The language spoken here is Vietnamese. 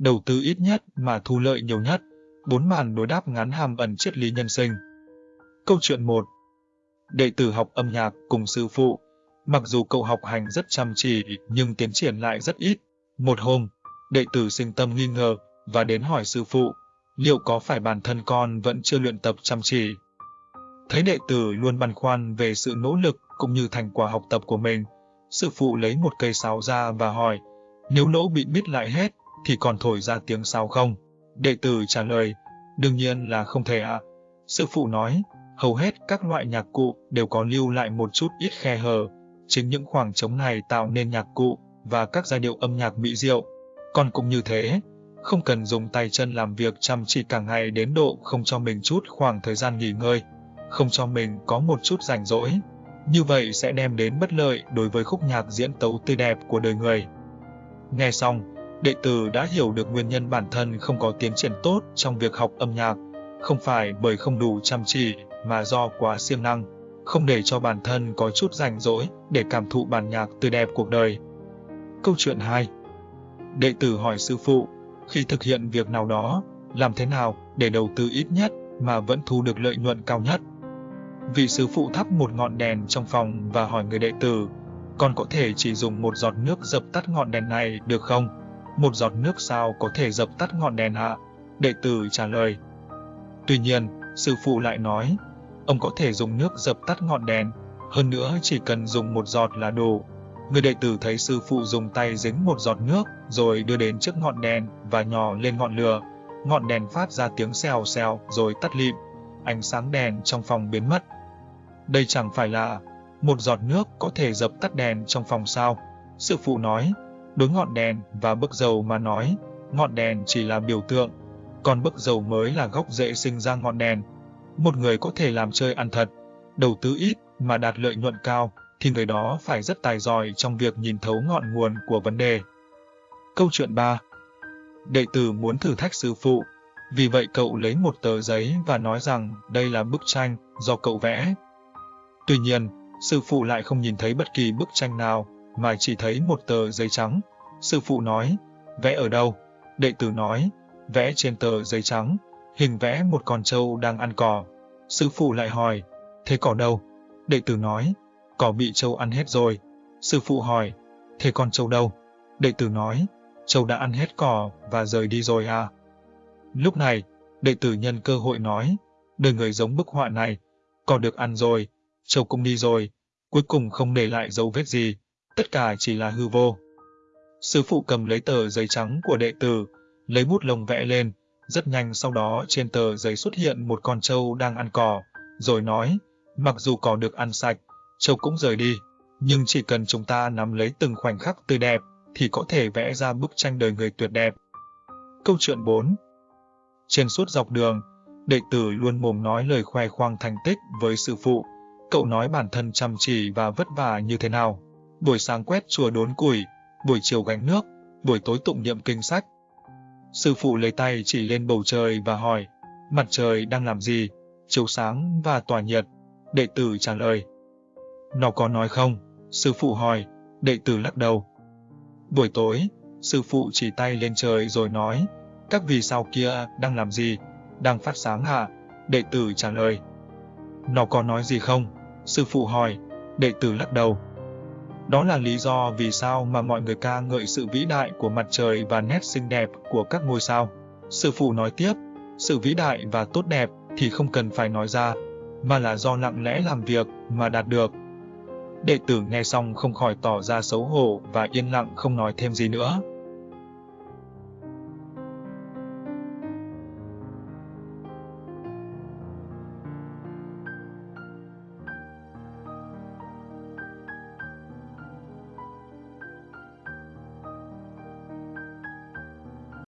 đầu tư ít nhất mà thu lợi nhiều nhất. Bốn màn đối đáp ngắn hàm ẩn triết lý nhân sinh. Câu chuyện 1 Đệ tử học âm nhạc cùng sư phụ. Mặc dù cậu học hành rất chăm chỉ nhưng tiến triển lại rất ít. Một hôm, đệ tử sinh tâm nghi ngờ và đến hỏi sư phụ, liệu có phải bản thân con vẫn chưa luyện tập chăm chỉ? Thấy đệ tử luôn băn khoăn về sự nỗ lực cũng như thành quả học tập của mình, sư phụ lấy một cây sáo ra và hỏi, nếu lỗ bị bít lại hết thì còn thổi ra tiếng sao không? Đệ tử trả lời, đương nhiên là không thể ạ. À. Sư phụ nói, hầu hết các loại nhạc cụ đều có lưu lại một chút ít khe hở. Chính những khoảng trống này tạo nên nhạc cụ và các giai điệu âm nhạc mỹ diệu. Còn cũng như thế, không cần dùng tay chân làm việc chăm chỉ cả ngày đến độ không cho mình chút khoảng thời gian nghỉ ngơi, không cho mình có một chút rảnh rỗi. Như vậy sẽ đem đến bất lợi đối với khúc nhạc diễn tấu tươi đẹp của đời người. Nghe xong, đệ tử đã hiểu được nguyên nhân bản thân không có tiến triển tốt trong việc học âm nhạc, không phải bởi không đủ chăm chỉ mà do quá siêng năng, không để cho bản thân có chút rảnh rỗi để cảm thụ bản nhạc tươi đẹp cuộc đời. Câu chuyện 2 Đệ tử hỏi sư phụ, khi thực hiện việc nào đó, làm thế nào để đầu tư ít nhất mà vẫn thu được lợi nhuận cao nhất? Vị sư phụ thắp một ngọn đèn trong phòng và hỏi người đệ tử, con có thể chỉ dùng một giọt nước dập tắt ngọn đèn này được không? Một giọt nước sao có thể dập tắt ngọn đèn ạ? Đệ tử trả lời. Tuy nhiên, sư phụ lại nói, ông có thể dùng nước dập tắt ngọn đèn, hơn nữa chỉ cần dùng một giọt là đủ. Người đệ tử thấy sư phụ dùng tay dính một giọt nước, rồi đưa đến trước ngọn đèn và nhỏ lên ngọn lửa. Ngọn đèn phát ra tiếng xèo xèo rồi tắt lịm. Ánh sáng đèn trong phòng biến mất. Đây chẳng phải là một giọt nước có thể dập tắt đèn trong phòng sao. Sư phụ nói, đối ngọn đèn và bức dầu mà nói, ngọn đèn chỉ là biểu tượng, còn bức dầu mới là gốc rễ sinh ra ngọn đèn. Một người có thể làm chơi ăn thật, đầu tư ít mà đạt lợi nhuận cao, thì người đó phải rất tài giỏi trong việc nhìn thấu ngọn nguồn của vấn đề. Câu chuyện 3 Đệ tử muốn thử thách sư phụ, vì vậy cậu lấy một tờ giấy và nói rằng đây là bức tranh do cậu vẽ. Tuy nhiên, sư phụ lại không nhìn thấy bất kỳ bức tranh nào, mà chỉ thấy một tờ giấy trắng. Sư phụ nói, vẽ ở đâu? Đệ tử nói, vẽ trên tờ giấy trắng, hình vẽ một con trâu đang ăn cỏ. Sư phụ lại hỏi, thế cỏ đâu? Đệ tử nói, cỏ bị trâu ăn hết rồi. Sư phụ hỏi, thế con trâu đâu? Đệ tử nói, trâu đã ăn hết cỏ và rời đi rồi à? Lúc này, đệ tử nhân cơ hội nói, đời người giống bức họa này, cỏ được ăn rồi, trâu cũng đi rồi, cuối cùng không để lại dấu vết gì, tất cả chỉ là hư vô. Sư phụ cầm lấy tờ giấy trắng của đệ tử, lấy bút lông vẽ lên, rất nhanh sau đó trên tờ giấy xuất hiện một con trâu đang ăn cỏ, rồi nói, mặc dù cỏ được ăn sạch, trâu cũng rời đi, nhưng chỉ cần chúng ta nắm lấy từng khoảnh khắc tươi đẹp, thì có thể vẽ ra bức tranh đời người tuyệt đẹp. Câu chuyện 4 Trên suốt dọc đường, đệ tử luôn mồm nói lời khoe khoang thành tích với sư phụ. Cậu nói bản thân chăm chỉ và vất vả như thế nào. Buổi sáng quét chùa đốn củi, buổi chiều gánh nước, buổi tối tụng niệm kinh sách. Sư phụ lấy tay chỉ lên bầu trời và hỏi, mặt trời đang làm gì, chiếu sáng và tỏa nhiệt. Đệ tử trả lời, nó có nói không? Sư phụ hỏi, đệ tử lắc đầu. Buổi tối, sư phụ chỉ tay lên trời rồi nói, các vì sao kia đang làm gì? Đang phát sáng hả? Đệ tử trả lời. Nó có nói gì không? Sư phụ hỏi, đệ tử lắc đầu. Đó là lý do vì sao mà mọi người ca ngợi sự vĩ đại của mặt trời và nét xinh đẹp của các ngôi sao. Sư phụ nói tiếp, sự vĩ đại và tốt đẹp thì không cần phải nói ra, mà là do lặng lẽ làm việc mà đạt được. Đệ tử nghe xong không khỏi tỏ ra xấu hổ và yên lặng không nói thêm gì nữa.